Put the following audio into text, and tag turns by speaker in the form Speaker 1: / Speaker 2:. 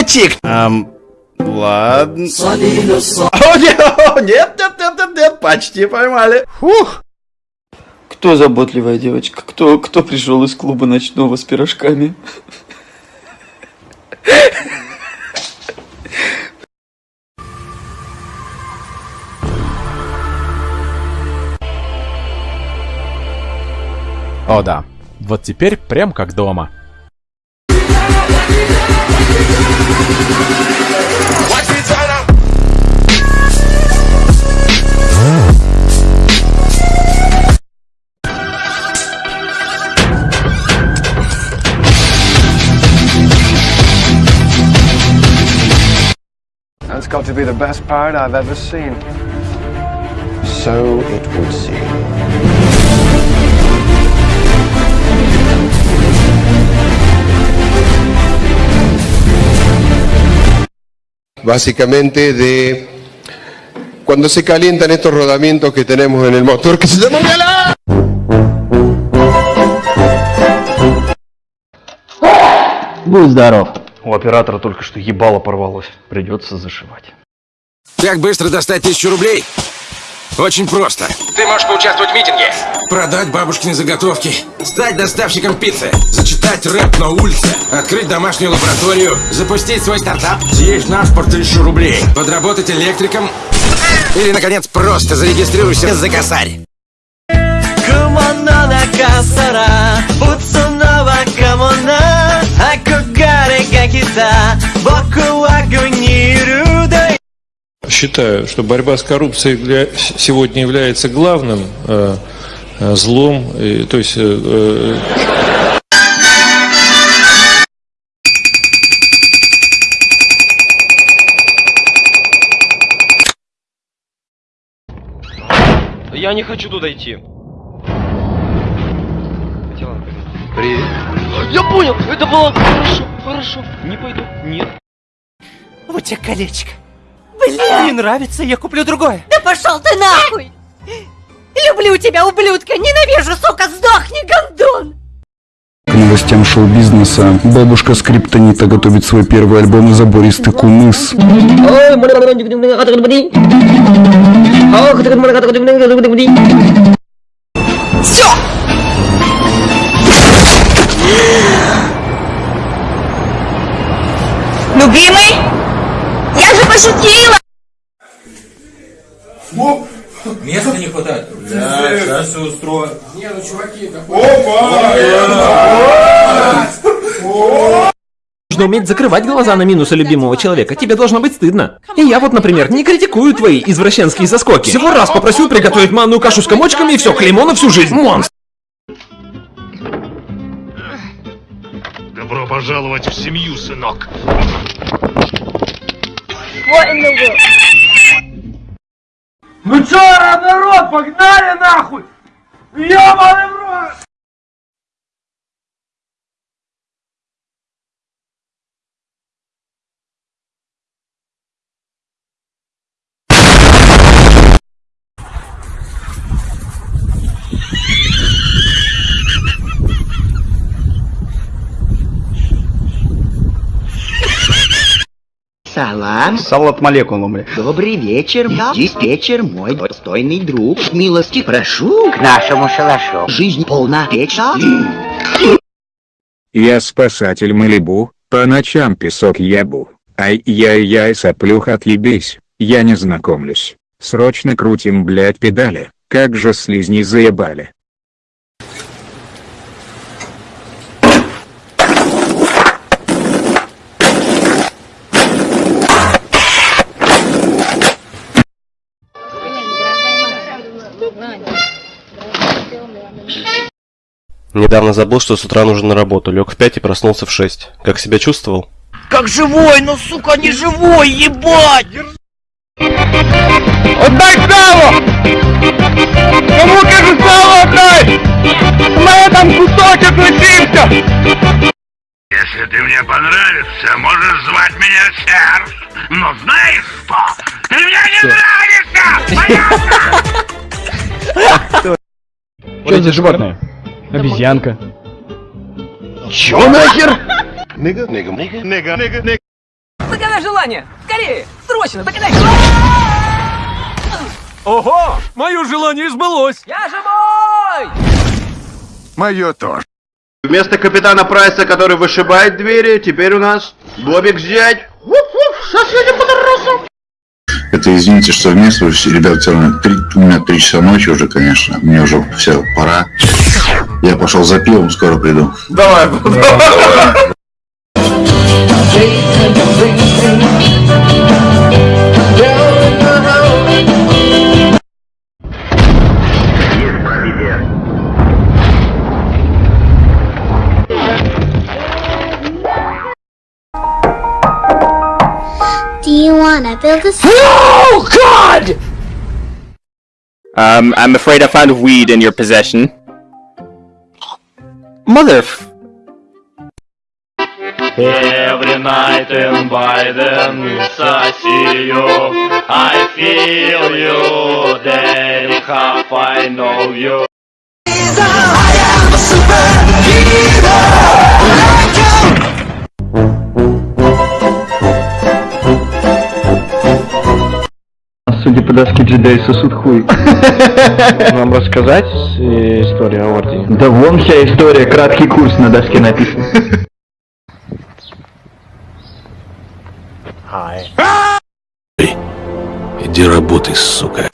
Speaker 1: переводчик! Эм, ладно. О, нет, о, нет, нет, нет, нет, нет, почти поймали. Фух.
Speaker 2: Кто заботливая девочка? Кто, кто пришел из клуба ночного с пирожками?
Speaker 3: О да, вот теперь прям как дома.
Speaker 4: got to be the best pirate I've ever seen. So it would seem.
Speaker 5: básicamente de cuando se calientan estos rodamientos que tenemos en el motor que se llama
Speaker 2: ¡Gala! Buzdarov.
Speaker 6: У оператора только что ебало порвалось. Придется зашивать.
Speaker 7: Как быстро достать тысячу рублей? Очень просто. Ты можешь поучаствовать в митинге. Продать бабушкины заготовки. Стать доставщиком пиццы. Зачитать рэп на улице. Открыть домашнюю лабораторию. Запустить свой стартап. Съесть на спорт тысячу рублей. Подработать электриком. Или, наконец, просто зарегистрируйся за косарь.
Speaker 8: た僕は軍にいるで
Speaker 9: Считаю, что борьба с коррупцией для- сегодня является главным э, э, злом, э, то есть э, э,
Speaker 6: Я не хочу туда идти.
Speaker 1: Привет.
Speaker 6: Я понял, это было хорошо, хорошо. Не пойду, нет.
Speaker 8: Вот тебе колечко Бля Не нравится, я куплю другое
Speaker 10: Да пошел ты нахуй! Люблю тебя, ублюдка! Ненавижу, сука! Сдохни, гондон!
Speaker 11: К новостям шоу-бизнеса. Бабушка Скриптонита готовит свой первый альбом «Забористый кумыс».
Speaker 10: Все! Любимый? Я же пошутила!
Speaker 8: Места не хватает
Speaker 1: Да, сейчас все устрою.
Speaker 3: Нужно уметь закрывать глаза на минусы любимого человека. Тебе должно быть стыдно. И я вот, например, не критикую твои извращенские заскоки. Всего раз попросил приготовить манную кашу с комочками и все, клеймо на всю жизнь. Монстр.
Speaker 9: Добро пожаловать в семью, сынок.
Speaker 8: Ну чё, народ, погнали нахуй! Ёбаный в рот!
Speaker 2: Салам.
Speaker 1: Салат молекулу, бля.
Speaker 2: Добрый вечер, диспетчер, мой достойный друг. Милости прошу к нашему шалашу. Жизнь полна печали.
Speaker 11: Я спасатель Малибу, по ночам песок ебу. Ай-яй-яй, соплюх отъебись, я не знакомлюсь. Срочно крутим, блять, педали, как же слизни заебали.
Speaker 6: Недавно забыл, что с утра нужно на работу. Лег в 5 и проснулся в 6. Как себя чувствовал?
Speaker 8: Как живой, ну сука, не живой, ебать! Отдай сало! Кому кажу сало отдай! У мене там кусочок лишився!
Speaker 9: Если ты мне понравишься, можешь звать меня Серж. Но знаешь что? Ты мне не нравишься!
Speaker 12: Что за животное? Обезьянка.
Speaker 4: Чё нахер?
Speaker 8: Загадай желание! Скорее! Срочно! Загадай Ого! Мое желание сбылось! Я живой!
Speaker 4: Мое тоже. Вместо капитана Прайса, который вышибает двери, теперь у нас Бобик зять. Соседи по террасам.
Speaker 13: Это извините, что вмешиваюсь, ребят, все равно три, у меня три часа ночи уже, конечно, мне уже все, пора. Я пошел за пивом, скоро приду.
Speaker 4: Давай, давай.
Speaker 14: Do you wanna build a
Speaker 15: Oh God! Um, I'm afraid I found weed in your possession. Mother
Speaker 8: Every night in Biden, I see you, I feel you, Then half I know you.
Speaker 12: I am a superhero! Доске джедай сосуд хуй. Вам рассказать э, историю о Ордене? Да вон вся история, краткий курс на доске написан.
Speaker 16: Иди работай, сука.